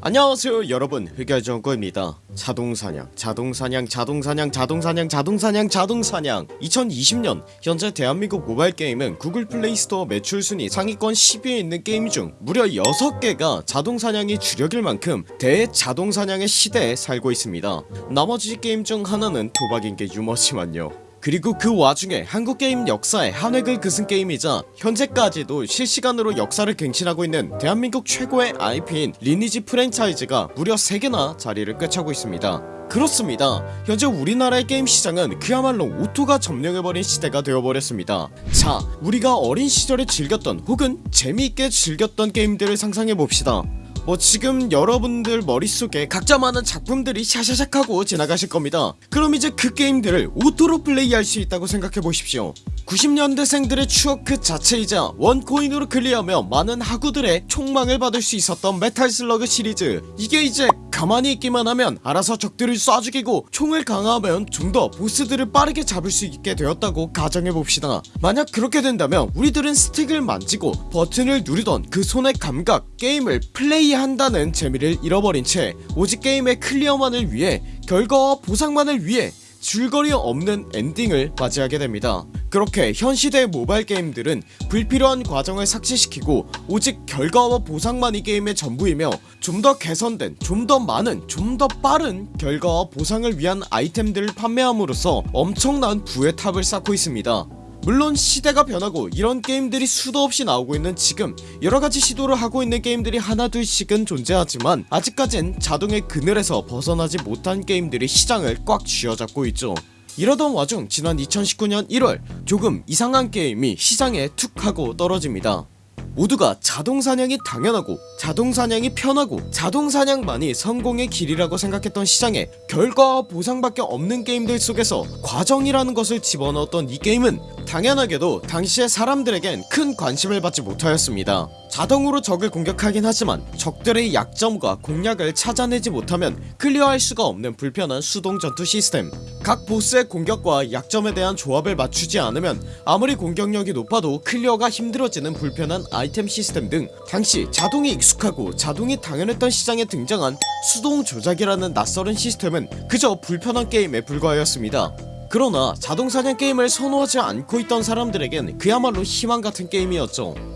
안녕하세요 여러분. 흑열정구입니다. 자동사냥 자동사냥 자동사냥 자동사냥 자동사냥 자동사냥. 2020년 현재 대한민국 모바일 게임은 구글 플레이스토어 매출 순위 상위권 10위에 있는 게임 중 무려 6개가 자동사냥이 주력일 만큼 대자동사냥의 시대에 살고 있습니다. 나머지 게임 중 하나는 도박인게 유머지만요 그리고 그 와중에 한국게임 역사에 한 획을 그은 게임이자 현재까지도 실시간으로 역사를 갱신하고 있는 대한민국 최고의 IP인 리니지 프랜차이즈가 무려 3개나 자리를 꿰차고 있습니다. 그렇습니다. 현재 우리나라의 게임 시장은 그야말로 오토가 점령해버린 시대가 되어버렸습니다. 자 우리가 어린 시절에 즐겼던 혹은 재미있게 즐겼던 게임들을 상상해봅시다 뭐 지금 여러분들 머릿속에 각자 많은 작품들이 샤샤샥 하고 지나가실 겁니다. 그럼 이제 그 게임들을 오토로 플레이할 수 있다고 생각해보십시오 90년대생들의 추억 그 자체이자 원코인으로 클리어하며 많은 하구들의 총망을 받을 수 있었던 메탈슬러그 시리즈. 이게 이제 가만히 있기만 하면 알아서 적들을 쏴 죽이고 총을 강화하면 좀 더 보스들을 빠르게 잡을 수 있게 되었다고 가정해봅시다. 만약 그렇게 된다면 우리들은 스틱을 만지고 버튼을 누르던 그 손의 감각 게임을 플레이한다는 재미를 잃어버린 채 오직 게임의 클리어만을 위해 결과와 보상만을 위해 줄거리 없는 엔딩을 맞이하게 됩니다. 그렇게 현 시대의 모바일 게임들은 불필요한 과정을 삭제시키고 오직 결과와 보상만이 게임의 전부이며 좀 더 개선된 좀 더 많은 좀 더 빠른 결과와 보상을 위한 아이템들을 판매함으로써 엄청난 부의 탑을 쌓고 있습니다 물론 시대가 변하고 이런 게임들이 수도 없이 나오고 있는 지금 여러가지 시도를 하고 있는 게임들이 하나 둘씩은 존재하지만 아직까진 자동의 그늘에서 벗어나지 못한 게임들이 시장을 꽉 쥐어잡고 있죠. 이러던 와중 지난 2019년 1월 조금 이상한 게임이 시장에 툭 하고 떨어집니다 모두가 자동사냥이 당연하고 자동사냥이 편하고 자동사냥만이 성공의 길이라고 생각했던 시장에 결과와 보상밖에 없는 게임들 속에서 과정이라는 것을 집어넣었던 이 게임은 당연하게도 당시의 사람들에겐 큰 관심을 받지 못하였습니다 자동으로 적을 공격하긴 하지만 적들의 약점과 공략을 찾아내지 못하면 클리어할 수가 없는 불편한 수동 전투 시스템. 각 보스의 공격과 약점에 대한 조합을 맞추지 않으면 아무리 공격력이 높아도 클리어가 힘들어지는 불편한 아이템 시스템 등 당시 자동이 익숙하고 자동이 당연했던 시장에 등장한 수동 조작이라는 낯설은 시스템은 그저 불편한 게임에 불과하였습니다. 그러나 자동사냥 게임을 선호하지 않고 있던 사람들에겐 그야말로 희망같은 게임이었죠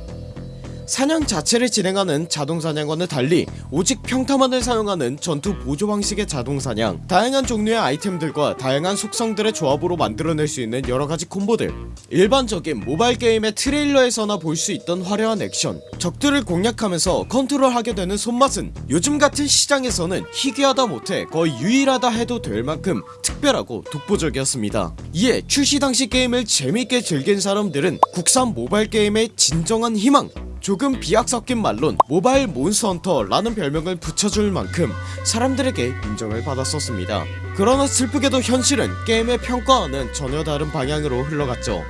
사냥 자체를 진행하는 자동사냥과는 달리 오직 평타만을 사용하는 전투 보조 방식의 자동사냥. 다양한 종류의 아이템들과 다양한 속성들의 조합으로 만들어낼 수 있는 여러가지 콤보들. 일반적인 모바일 게임의 트레일러에서나 볼 수 있던 화려한 액션. 적들을 공략하면서 컨트롤하게 되는 손맛은 요즘 같은 시장에서는 희귀하다 못해 거의 유일하다 해도 될 만큼 특별하고 독보적이었습니다. 이에 출시 당시 게임을 재밌게 즐긴 사람들은 국산 모바일 게임의 진정한 희망 조금 비약 섞인 말론 모바일 몬스터헌터 라는 별명을 붙여줄 만큼 사람들에게 인정을 받았었습니다. 그러나 슬프게도 현실은 게임의 평가와는 전혀 다른 방향으로 흘러갔죠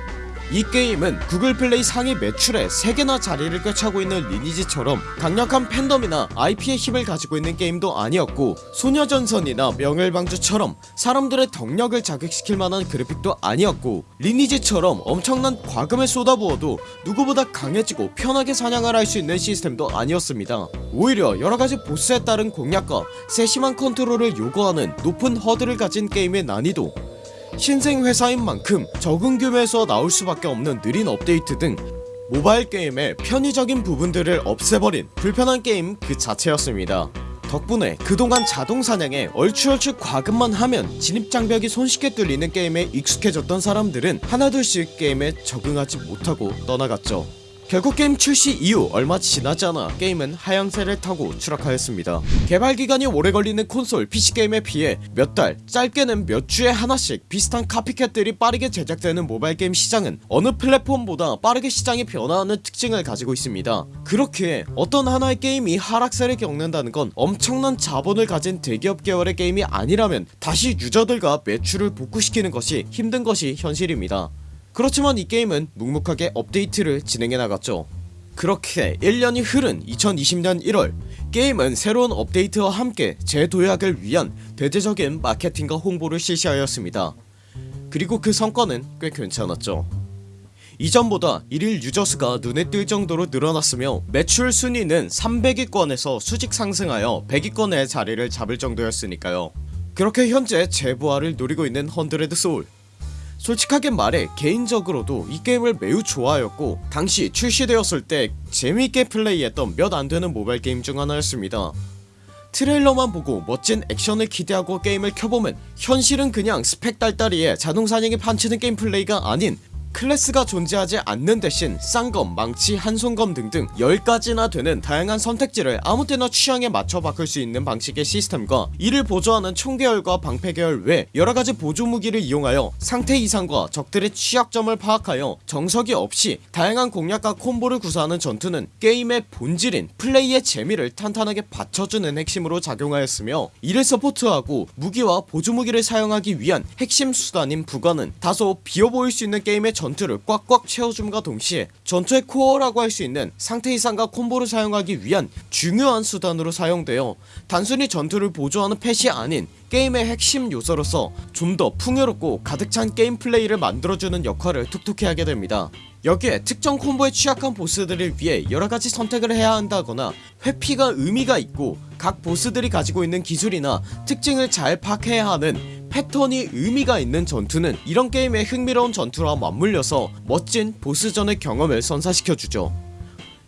이 게임은 구글 플레이 상위 매출에 3개나 자리를 꿰차고 있는 리니지처럼 강력한 팬덤이나 IP의 힘을 가지고 있는 게임도 아니었고 소녀전선이나 명일방주처럼 사람들의 덕력을 자극시킬 만한 그래픽도 아니었고 리니지처럼 엄청난 과금을 쏟아부어도 누구보다 강해지고 편하게 사냥을 할 수 있는 시스템도 아니었습니다. 오히려 여러가지 보스에 따른 공략과 세심한 컨트롤을 요구하는 높은 허들을 가진 게임의 난이도 신생 회사인 만큼 적은 규모에서 나올 수밖에 없는 느린 업데이트 등 모바일 게임의 편의적인 부분들을 없애버린 불편한 게임 그 자체였습니다. 덕분에 그동안 자동 사냥에 얼추얼추 과금만 하면 진입장벽이 손쉽게 뚫리는 게임에 익숙해졌던 사람들은 하나둘씩 게임에 적응하지 못하고 떠나갔죠 결국 게임 출시 이후 얼마 지나지 않아. 게임은 하향세를 타고 추락하였습니다. 개발기간이 오래 걸리는 콘솔 PC게임에 비해 몇 달 짧게는 몇 주에 하나씩 비슷한 카피캣들이 빠르게 제작되는 모바일 게임 시장은 어느 플랫폼보다 빠르게 시장이 변화하는 특징을 가지고 있습니다. 그렇기에 어떤 하나의 게임이 하락세를 겪는다는 건 엄청난 자본을 가진 대기업 계열의 게임이 아니라면 다시 유저들과 매출을 복구시키는 것이 힘든 것이 현실입니다 그렇지만 이 게임은 묵묵하게 업데이트를 진행해 나갔죠. 그렇게 1년이 흐른 2020년 1월 게임은 새로운 업데이트와 함께 재도약을 위한 대대적인 마케팅과 홍보를 실시하였습니다. 그리고 그 성과는 꽤 괜찮았죠. 이전보다 일일 유저수가 눈에 띌 정도로 늘어났으며 매출 순위는 300위권에서 수직 상승하여 100위권의 자리를 잡을 정도였으니까요. 그렇게 현재 재부활을 노리고 있는 헌드레드 소울 솔직하게 말해 개인적으로도 이 게임을 매우 좋아하였고 당시 출시되었을 때 재미있게 플레이했던 몇 안되는 모바일 게임 중 하나였습니다. 트레일러만 보고 멋진 액션을 기대하고 게임을 켜보면 현실은 그냥 스펙 딸딸이에 자동사냥에 판치는 게임 플레이가 아닌 클래스가 존재하지 않는 대신 쌍검, 망치, 한손검 등등 10가지나 되는 다양한 선택지를 아무때나 취향에 맞춰 바꿀 수 있는 방식의 시스템과 이를 보조하는 총계열과 방패계열 외 여러가지 보조무기를 이용하여 상태 이상과 적들의 취약점을 파악하여 정석이 없이 다양한 공략과 콤보를 구사하는 전투는 게임의 본질인 플레이의 재미를 탄탄하게 받쳐주는 핵심으로 작용하였으며 이를 서포트하고 무기와 보조무기를 사용하기 위한 핵심 수단인 부관은 다소 비어보일 수 있는 게임의 전투를 꽉꽉 채워줌과 동시에 전투의 코어라고 할 수 있는 상태 이상과 콤보를 사용하기 위한 중요한 수단으로 사용되어 단순히 전투를 보조하는 펫이 아닌 게임의 핵심 요소로서 좀 더 풍요롭고 가득 찬 게임 플레이를 만들어주는 역할을 톡톡히 하게 됩니다 여기에 특정 콤보에 취약한 보스들을 위해 여러가지 선택을 해야 한다거나 회피가 의미가 있고 각 보스들이 가지고 있는 기술이나 특징을 잘 파악해야 하는 패턴이 의미가 있는 전투는 이런 게임의 흥미로운 전투와 맞물려서 멋진 보스전의 경험을 선사시켜주죠.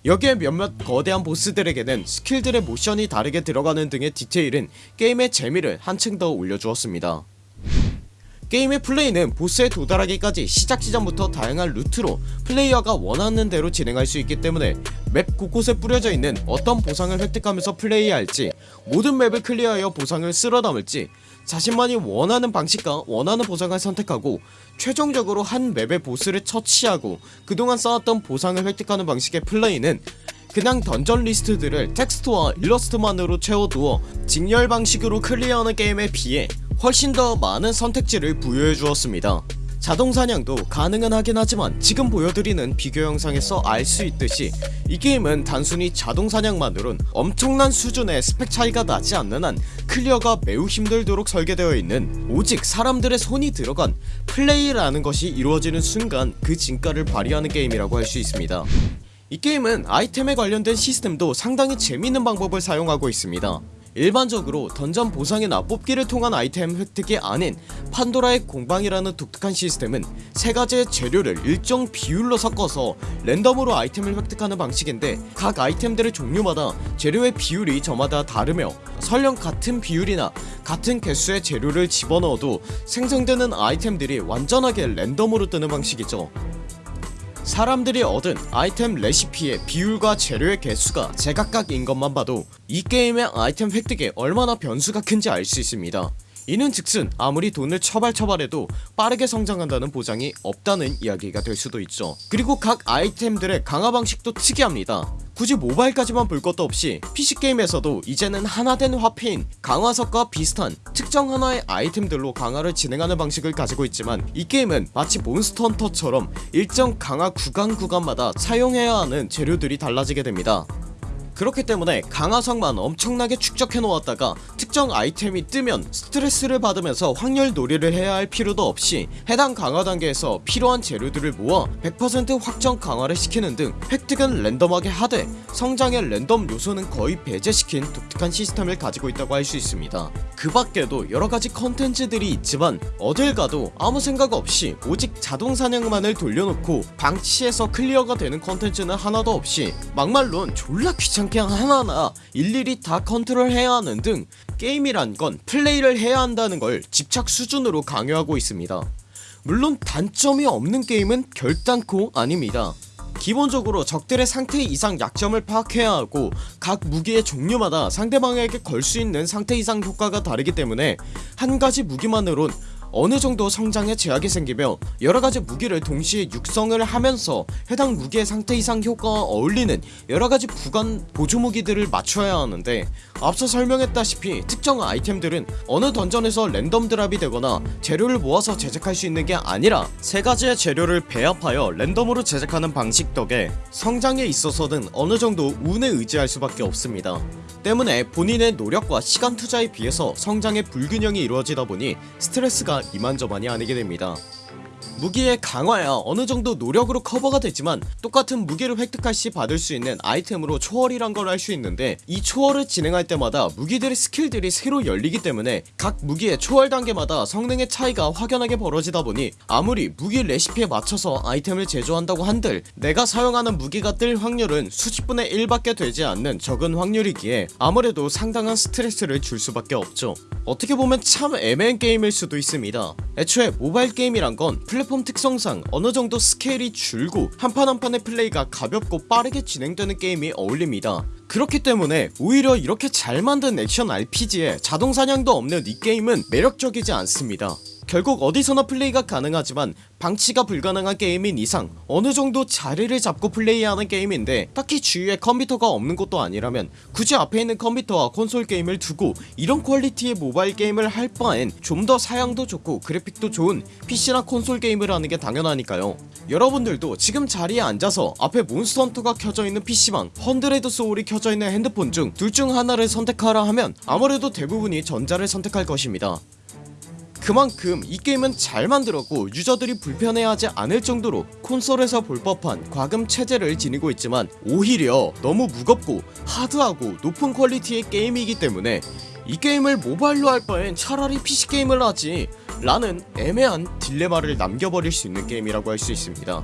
여기에 몇몇 거대한 보스들에게는 스킬들의 모션이 다르게 들어가는 등의 디테일은 게임의 재미를 한층 더 올려주었습니다 게임의 플레이는 보스에 도달하기까지 시작 지점부터 다양한 루트로 플레이어가 원하는 대로 진행할 수 있기 때문에 맵 곳곳에 뿌려져 있는 어떤 보상을 획득하면서 플레이할지 모든 맵을 클리어하여 보상을 쓸어 담을지 자신만이 원하는 방식과 원하는 보상을 선택하고 최종적으로 한 맵의 보스를 처치하고 그동안 쌓았던 보상을 획득하는 방식의 플레이는 그냥 던전 리스트들을 텍스트와 일러스트만으로 채워두어 직렬 방식으로 클리어하는 게임에 비해 훨씬 더 많은 선택지를 부여해 주었습니다. 자동사냥도 가능은 하긴 하지만 지금 보여드리는 비교 영상에서 알 수 있듯이 이 게임은 단순히 자동사냥만으론 엄청난 수준의 스펙 차이가 나지 않는 한 클리어가 매우 힘들도록 설계되어 있는 오직 사람들의 손이 들어간 플레이라는 것이 이루어지는 순간 그 진가를 발휘하는 게임이라고 할 수 있습니다. 이 게임은 아이템에 관련된 시스템도 상당히 재밌는 방법을 사용하고 있습니다 일반적으로 던전 보상이나 뽑기를 통한 아이템 획득이 아닌 판도라의 공방이라는 독특한 시스템은 세가지의 재료를 일정 비율로 섞어서 랜덤으로 아이템을 획득하는 방식인데 각 아이템들의 종류마다 재료의 비율이 저마다 다르며 설령 같은 비율이나 같은 개수의 재료를 집어넣어도 생성되는 아이템들이 완전하게 랜덤으로 뜨는 방식이죠 사람들이 얻은 아이템 레시피의 비율과 재료의 개수가 제각각인 것만 봐도 이 게임의 아이템 획득에 얼마나 변수가 큰지 알 수 있습니다. 이는 즉슨 아무리 돈을 처발처발해도 빠르게 성장한다는 보장이 없다는 이야기가 될 수도 있죠. 그리고 각 아이템들의 강화 방식도 특이합니다 굳이 모바일까지만 볼 것도 없이 PC게임에서도 이제는 하나된 화폐인 강화석과 비슷한 특정 하나의 아이템들로 강화를 진행하는 방식을 가지고 있지만 이 게임은 마치 몬스터 헌터처럼 일정 강화 구간 구간마다 사용해야 하는 재료들이 달라지게 됩니다 그렇기 때문에 강화석만 엄청나게 축적해 놓았다가 특정 아이템이 뜨면 스트레스를 받으면서 확률 놀이를 해야 할 필요도 없이 해당 강화 단계에서 필요한 재료들을 모아 100% 확정 강화를 시키는 등 획득은 랜덤하게 하되 성장의 랜덤 요소는 거의 배제시킨 독특한 시스템을 가지고 있다고 할 수 있습니다. 그 밖에도 여러가지 컨텐츠들이 있지만 어딜 가도 아무 생각 없이 오직 자동 사냥만을 돌려놓고 방치해서 클리어가 되는 컨텐츠는 하나도 없이 막말론 졸라 귀찮게 하나하나 일일이 다 컨트롤해야 하는 등 게임이란 건 플레이를 해야 한다는 걸 집착 수준으로 강요하고 있습니다. 물론 단점이 없는 게임은 결단코 아닙니다. 기본적으로 적들의 상태 이상 약점을 파악해야 하고 각 무기의 종류마다 상대방에게 걸 수 있는 상태 이상 효과가 다르기 때문에 한 가지 무기만으론 어느정도 성장에 제약이 생기며 여러가지 무기를 동시에 육성을 하면서 해당 무기의 상태 이상 효과와 어울리는 여러가지 부관 보조무기들을 맞춰야 하는데 앞서 설명했다시피 특정 아이템들은 어느 던전에서 랜덤 드랍이 되거나 재료를 모아서 제작할 수 있는 게 아니라 세가지의 재료를 배합하여 랜덤으로 제작하는 방식 덕에 성장에 있어서는 어느정도 운에 의지할 수밖에 없습니다. 때문에 본인의 노력과 시간 투자에 비해서 성장의 불균형이 이루어지다 보니 스트레스가 이만저만이 아니게 됩니다 무기의 강화야 어느정도 노력으로 커버가 되지만 똑같은 무기를 획득할 시 받을 수 있는 아이템으로 초월이란 걸 할 수 있는데 이 초월을 진행할 때마다 무기들의 스킬들이 새로 열리기 때문에 각 무기의 초월 단계마다 성능의 차이가 확연하게 벌어지다 보니 아무리 무기 레시피에 맞춰서 아이템을 제조한다고 한들 내가 사용하는 무기가 뜰 확률은 수십분의 1밖에 되지 않는 적은 확률이기에 아무래도 상당한 스트레스를 줄 수밖에 없죠. 어떻게 보면 참 애매한 게임일 수도 있습니다 애초에 모바일 게임이란 건 플랫폼 특성상 어느정도 스케일이 줄고 한판 한 판의 플레이가 가볍고 빠르게 진행되는 게임이 어울립니다. 그렇기 때문에 오히려 이렇게 잘 만든 액션 RPG에 자동사냥도 없는 이 게임은 매력적이지 않습니다 결국 어디서나 플레이가 가능하지만 방치가 불가능한 게임인 이상 어느정도 자리를 잡고 플레이하는 게임인데 딱히 주위에 컴퓨터가 없는 것도 아니라면 굳이 앞에 있는 컴퓨터와 콘솔 게임을 두고 이런 퀄리티의 모바일 게임을 할 바엔 좀 더 사양도 좋고 그래픽도 좋은 PC나 콘솔 게임을 하는 게 당연하니까요. 여러분들도 지금 자리에 앉아서 앞에 몬스터 헌터가 켜져 있는 PC와 헌드레드 소울이 켜져 있는 핸드폰 중 둘 중 하나를 선택하라 하면 아무래도 대부분이 전자를 선택할 것입니다 그만큼 이 게임은 잘 만들었고 유저들이 불편해하지 않을 정도로 콘솔에서 볼 법한 과금 체제를 지니고 있지만 오히려 너무 무겁고 하드하고 높은 퀄리티의 게임이기 때문에 이 게임을 모바일로 할 바엔 차라리 PC 게임을 하지 라는 애매한 딜레마를 남겨버릴 수 있는 게임이라고 할 수 있습니다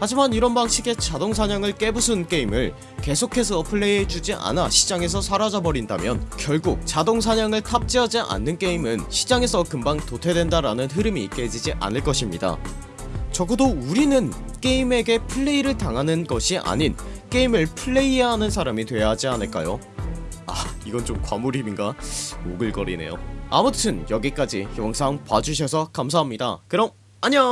하지만 이런 방식의 자동사냥을 깨부순 게임을 계속해서 플레이해주지 않아 시장에서 사라져버린다면 결국 자동사냥을 탑재하지 않는 게임은 시장에서 금방 도태된다라는 흐름이 깨지지 않을 것입니다 적어도 우리는 게임에게 플레이를 당하는 것이 아닌 게임을 플레이해야 하는 사람이 돼야 하지 않을까요? 아 이건 좀 과몰입인가? 오글거리네요 아무튼 여기까지 영상 봐주셔서 감사합니다 그럼 안녕